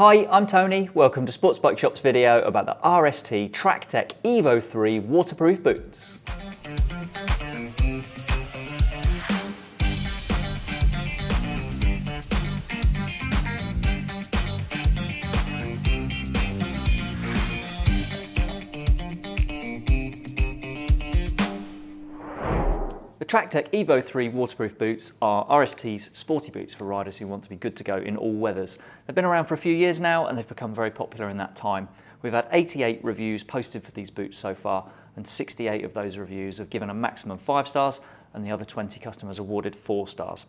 Hi, I'm Tony. Welcome to Sports Bike Shop's video about the RST TrackTech Evo 3 waterproof boots. TrackTech Evo 3 waterproof boots are RST's sporty boots for riders who want to be good to go in all weathers. They've been around for a few years now and they've become very popular in that time. We've had 88 reviews posted for these boots so far and 68 of those reviews have given a maximum 5 stars and the other 20 customers awarded 4 stars.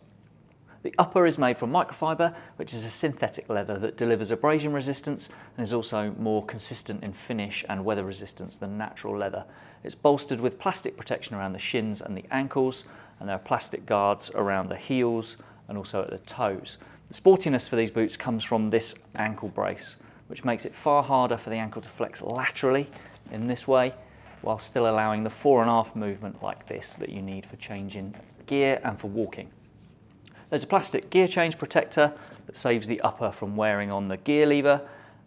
The upper is made from microfiber, which is a synthetic leather that delivers abrasion resistance and is also more consistent in finish and weather resistance than natural leather. It's bolstered with plastic protection around the shins and the ankles, and there are plastic guards around the heels and also at the toes. The sportiness for these boots comes from this ankle brace, which makes it far harder for the ankle to flex laterally in this way, while still allowing the fore and aft movement like this that you need for changing gear and for walking. There's a plastic gear change protector that saves the upper from wearing on the gear lever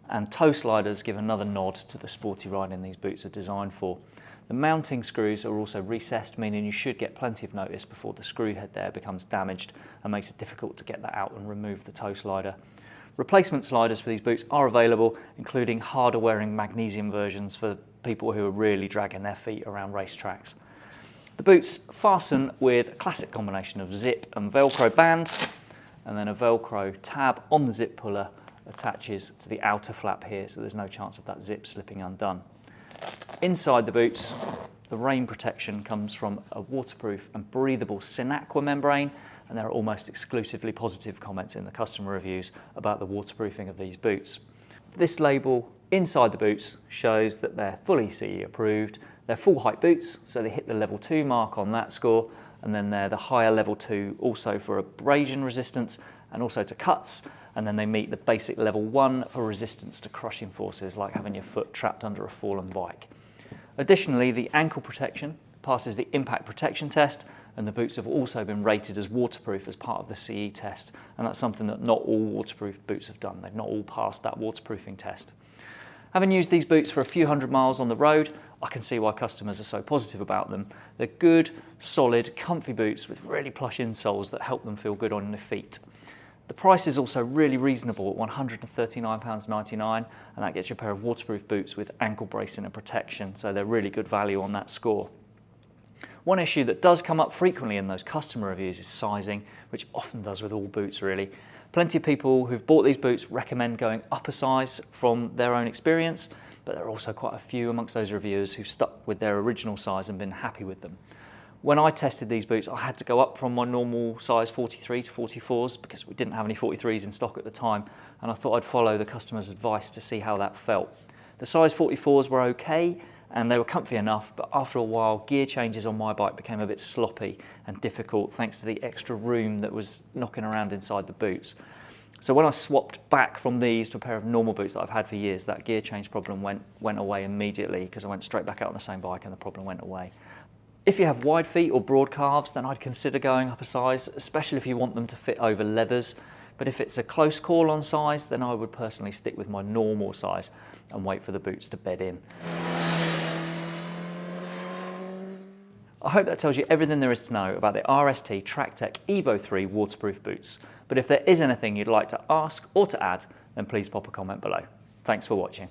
and toe sliders give another nod to the sporty riding these boots are designed for. The mounting screws are also recessed, meaning you should get plenty of notice before the screw head there becomes damaged and makes it difficult to get that out and remove the toe slider. Replacement sliders for these boots are available, including harder wearing magnesium versions for people who are really dragging their feet around racetracks. The boots fasten with a classic combination of zip and Velcro band, and then a Velcro tab on the zip puller attaches to the outer flap here, so there's no chance of that zip slipping undone. Inside the boots, the rain protection comes from a waterproof and breathable Sinaqua membrane, and there are almost exclusively positive comments in the customer reviews about the waterproofing of these boots. This label inside the boots shows that they're fully CE approved they're full height boots, so they hit the level two mark on that score, and then they're the higher level two also for abrasion resistance and also to cuts, and then they meet the basic level one for resistance to crushing forces like having your foot trapped under a fallen bike. Additionally, the ankle protection passes the impact protection test and the boots have also been rated as waterproof as part of the CE test and that's something that not all waterproof boots have done. They've not all passed that waterproofing test. Having used these boots for a few hundred miles on the road, I can see why customers are so positive about them. They're good, solid, comfy boots with really plush insoles that help them feel good on their feet. The price is also really reasonable at £139.99 and that gets you a pair of waterproof boots with ankle bracing and protection, so they're really good value on that score. One issue that does come up frequently in those customer reviews is sizing, which often does with all boots really. Plenty of people who've bought these boots recommend going up a size from their own experience, but there are also quite a few amongst those reviewers who've stuck with their original size and been happy with them. When I tested these boots, I had to go up from my normal size 43 to 44s because we didn't have any 43s in stock at the time, and I thought I'd follow the customer's advice to see how that felt. The size 44s were okay, and they were comfy enough, but after a while, gear changes on my bike became a bit sloppy and difficult thanks to the extra room that was knocking around inside the boots. So when I swapped back from these to a pair of normal boots that I've had for years, that gear change problem went, went away immediately because I went straight back out on the same bike and the problem went away. If you have wide feet or broad calves, then I'd consider going up a size, especially if you want them to fit over leathers. But if it's a close call on size, then I would personally stick with my normal size and wait for the boots to bed in. I hope that tells you everything there is to know about the RST TrackTech Evo 3 waterproof boots. But if there is anything you'd like to ask or to add, then please pop a comment below. Thanks for watching.